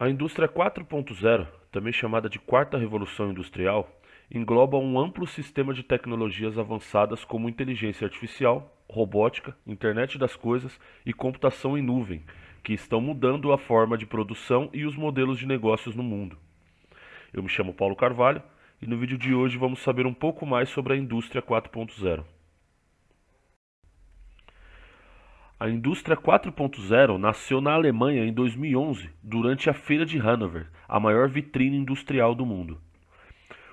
A indústria 4.0, também chamada de quarta revolução industrial, engloba um amplo sistema de tecnologias avançadas como inteligência artificial, robótica, internet das coisas e computação em nuvem, que estão mudando a forma de produção e os modelos de negócios no mundo. Eu me chamo Paulo Carvalho e no vídeo de hoje vamos saber um pouco mais sobre a indústria 4.0. A indústria 4.0 nasceu na Alemanha em 2011, durante a Feira de Hannover, a maior vitrine industrial do mundo.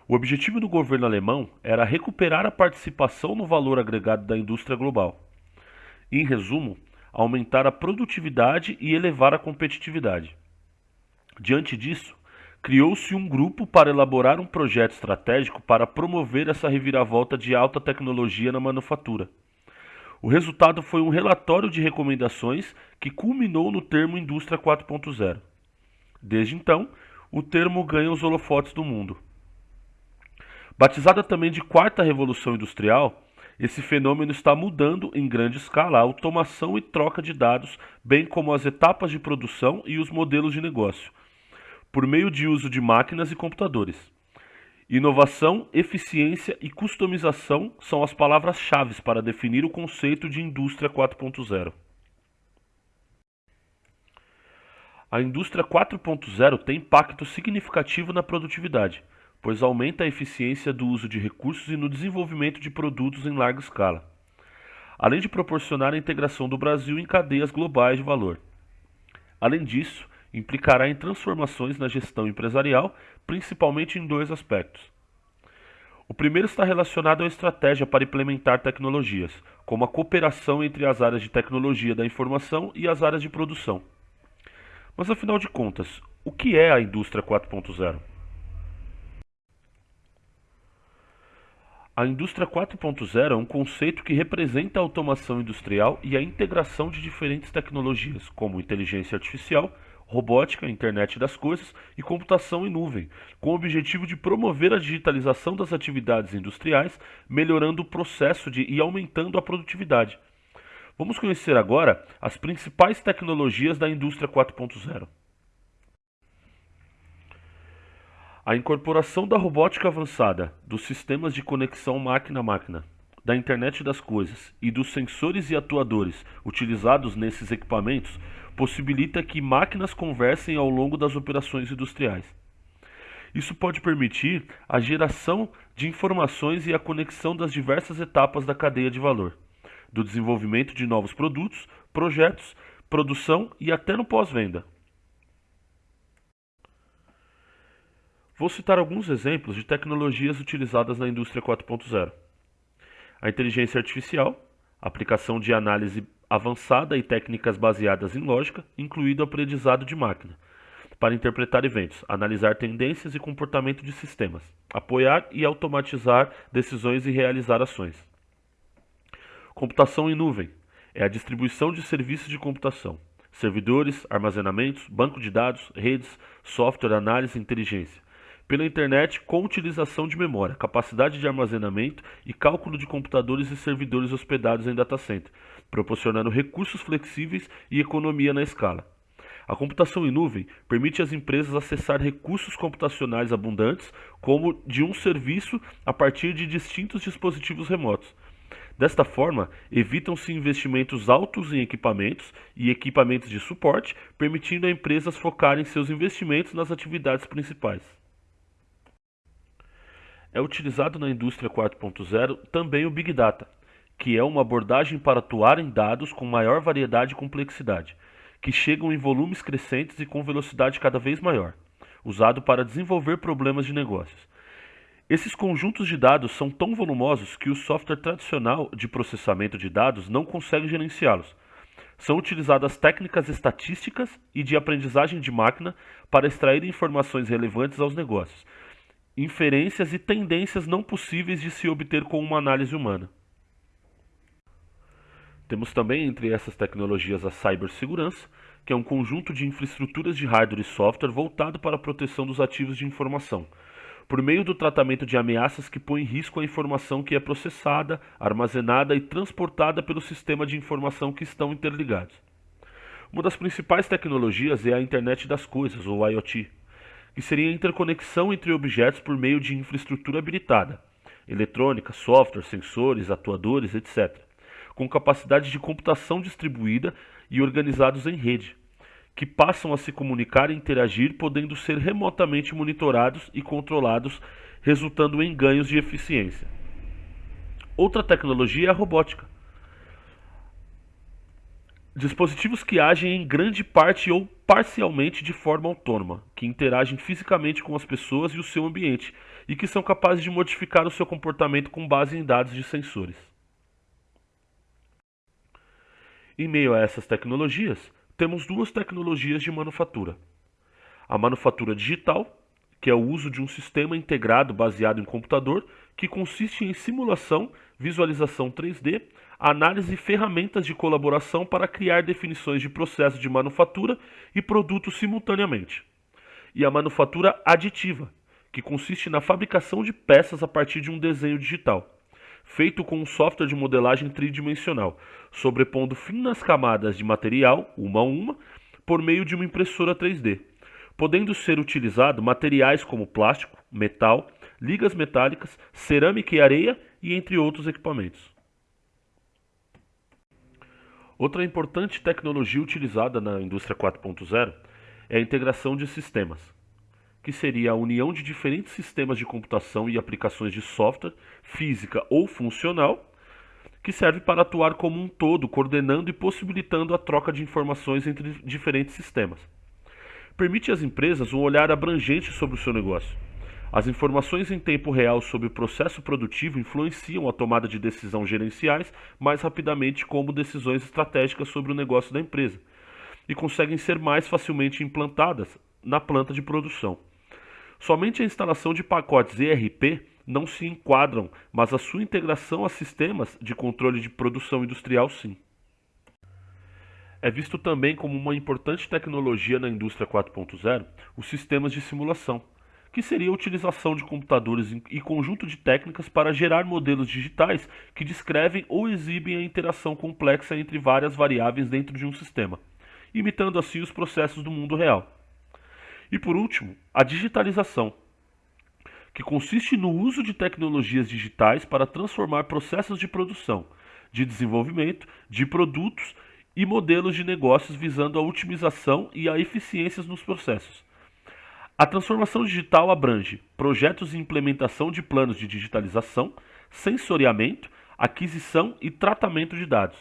O objetivo do governo alemão era recuperar a participação no valor agregado da indústria global. Em resumo, aumentar a produtividade e elevar a competitividade. Diante disso, criou-se um grupo para elaborar um projeto estratégico para promover essa reviravolta de alta tecnologia na manufatura. O resultado foi um relatório de recomendações que culminou no termo Indústria 4.0. Desde então, o termo ganha os holofotes do mundo. Batizada também de Quarta Revolução Industrial, esse fenômeno está mudando em grande escala a automação e troca de dados, bem como as etapas de produção e os modelos de negócio, por meio de uso de máquinas e computadores. Inovação, eficiência e customização são as palavras-chave para definir o conceito de indústria 4.0. A indústria 4.0 tem impacto significativo na produtividade, pois aumenta a eficiência do uso de recursos e no desenvolvimento de produtos em larga escala, além de proporcionar a integração do Brasil em cadeias globais de valor. Além disso, implicará em transformações na gestão empresarial, principalmente em dois aspectos. O primeiro está relacionado à estratégia para implementar tecnologias, como a cooperação entre as áreas de tecnologia da informação e as áreas de produção. Mas afinal de contas, o que é a indústria 4.0? A indústria 4.0 é um conceito que representa a automação industrial e a integração de diferentes tecnologias, como inteligência artificial, robótica, internet das coisas e computação em nuvem, com o objetivo de promover a digitalização das atividades industriais, melhorando o processo de, e aumentando a produtividade. Vamos conhecer agora as principais tecnologias da indústria 4.0. A incorporação da robótica avançada, dos sistemas de conexão máquina-máquina, da internet das coisas e dos sensores e atuadores utilizados nesses equipamentos possibilita que máquinas conversem ao longo das operações industriais. Isso pode permitir a geração de informações e a conexão das diversas etapas da cadeia de valor, do desenvolvimento de novos produtos, projetos, produção e até no pós-venda. Vou citar alguns exemplos de tecnologias utilizadas na indústria 4.0. A inteligência artificial, aplicação de análise avançada e técnicas baseadas em lógica, incluído aprendizado de máquina, para interpretar eventos, analisar tendências e comportamento de sistemas, apoiar e automatizar decisões e realizar ações. Computação em nuvem é a distribuição de serviços de computação, servidores, armazenamentos, banco de dados, redes, software, análise e inteligência pela internet com utilização de memória, capacidade de armazenamento e cálculo de computadores e servidores hospedados em data center, proporcionando recursos flexíveis e economia na escala. A computação em nuvem permite às empresas acessar recursos computacionais abundantes, como de um serviço a partir de distintos dispositivos remotos. Desta forma, evitam-se investimentos altos em equipamentos e equipamentos de suporte, permitindo a empresas focarem seus investimentos nas atividades principais. É utilizado na indústria 4.0 também o Big Data, que é uma abordagem para atuar em dados com maior variedade e complexidade, que chegam em volumes crescentes e com velocidade cada vez maior, usado para desenvolver problemas de negócios. Esses conjuntos de dados são tão volumosos que o software tradicional de processamento de dados não consegue gerenciá-los. São utilizadas técnicas estatísticas e de aprendizagem de máquina para extrair informações relevantes aos negócios, inferências e tendências não possíveis de se obter com uma análise humana. Temos também entre essas tecnologias a cibersegurança, que é um conjunto de infraestruturas de hardware e software voltado para a proteção dos ativos de informação, por meio do tratamento de ameaças que põem em risco a informação que é processada, armazenada e transportada pelo sistema de informação que estão interligados. Uma das principais tecnologias é a Internet das Coisas, ou IoT, que seria a interconexão entre objetos por meio de infraestrutura habilitada, eletrônica, software, sensores, atuadores, etc., com capacidade de computação distribuída e organizados em rede, que passam a se comunicar e interagir, podendo ser remotamente monitorados e controlados, resultando em ganhos de eficiência. Outra tecnologia é a robótica. Dispositivos que agem em grande parte ou parcialmente de forma autônoma, que interagem fisicamente com as pessoas e o seu ambiente e que são capazes de modificar o seu comportamento com base em dados de sensores. Em meio a essas tecnologias, temos duas tecnologias de manufatura. A manufatura digital, que é o uso de um sistema integrado baseado em computador, que consiste em simulação, visualização 3D, análise e ferramentas de colaboração para criar definições de processo de manufatura e produtos simultaneamente. E a manufatura aditiva, que consiste na fabricação de peças a partir de um desenho digital feito com um software de modelagem tridimensional, sobrepondo finas camadas de material, uma a uma, por meio de uma impressora 3D, podendo ser utilizado materiais como plástico, metal, ligas metálicas, cerâmica e areia e entre outros equipamentos. Outra importante tecnologia utilizada na indústria 4.0 é a integração de sistemas que seria a união de diferentes sistemas de computação e aplicações de software, física ou funcional, que serve para atuar como um todo, coordenando e possibilitando a troca de informações entre diferentes sistemas. Permite às empresas um olhar abrangente sobre o seu negócio. As informações em tempo real sobre o processo produtivo influenciam a tomada de decisão gerenciais mais rapidamente como decisões estratégicas sobre o negócio da empresa e conseguem ser mais facilmente implantadas na planta de produção. Somente a instalação de pacotes ERP não se enquadram, mas a sua integração a sistemas de controle de produção industrial sim. É visto também como uma importante tecnologia na indústria 4.0 os sistemas de simulação, que seria a utilização de computadores e conjunto de técnicas para gerar modelos digitais que descrevem ou exibem a interação complexa entre várias variáveis dentro de um sistema, imitando assim os processos do mundo real. E por último, a digitalização, que consiste no uso de tecnologias digitais para transformar processos de produção, de desenvolvimento de produtos e modelos de negócios visando a otimização e a eficiências nos processos. A transformação digital abrange projetos e implementação de planos de digitalização, sensoriamento, aquisição e tratamento de dados.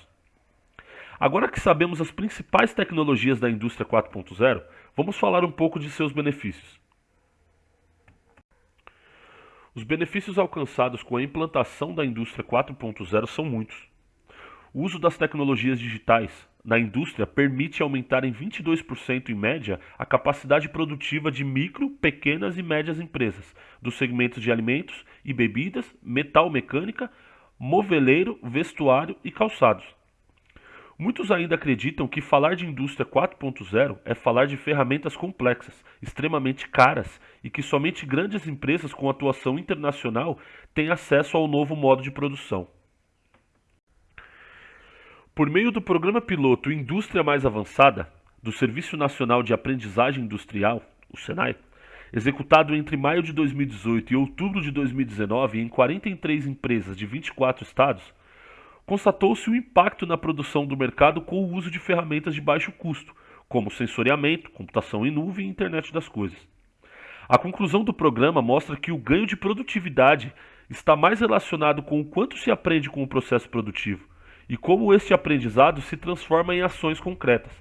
Agora que sabemos as principais tecnologias da indústria 4.0, Vamos falar um pouco de seus benefícios. Os benefícios alcançados com a implantação da indústria 4.0 são muitos. O uso das tecnologias digitais na indústria permite aumentar em 22% em média a capacidade produtiva de micro, pequenas e médias empresas dos segmentos de alimentos e bebidas, metal mecânica, moveleiro, vestuário e calçados. Muitos ainda acreditam que falar de indústria 4.0 é falar de ferramentas complexas, extremamente caras e que somente grandes empresas com atuação internacional têm acesso ao novo modo de produção. Por meio do programa piloto Indústria Mais Avançada, do Serviço Nacional de Aprendizagem Industrial, o SENAI, executado entre maio de 2018 e outubro de 2019 em 43 empresas de 24 estados, constatou-se o impacto na produção do mercado com o uso de ferramentas de baixo custo, como sensoriamento, computação em nuvem e internet das coisas. A conclusão do programa mostra que o ganho de produtividade está mais relacionado com o quanto se aprende com o processo produtivo e como este aprendizado se transforma em ações concretas.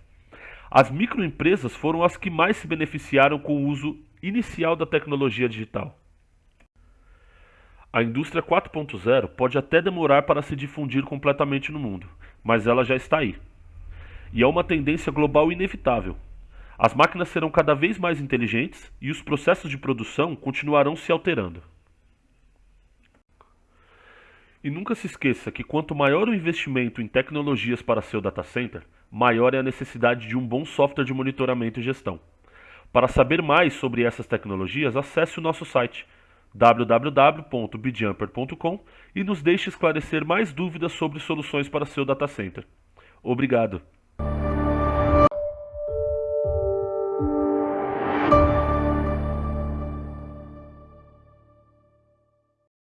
As microempresas foram as que mais se beneficiaram com o uso inicial da tecnologia digital. A indústria 4.0 pode até demorar para se difundir completamente no mundo, mas ela já está aí. E é uma tendência global inevitável. As máquinas serão cada vez mais inteligentes e os processos de produção continuarão se alterando. E nunca se esqueça que quanto maior o investimento em tecnologias para seu data center, maior é a necessidade de um bom software de monitoramento e gestão. Para saber mais sobre essas tecnologias, acesse o nosso site www.bjumper.com e nos deixe esclarecer mais dúvidas sobre soluções para seu data center. Obrigado.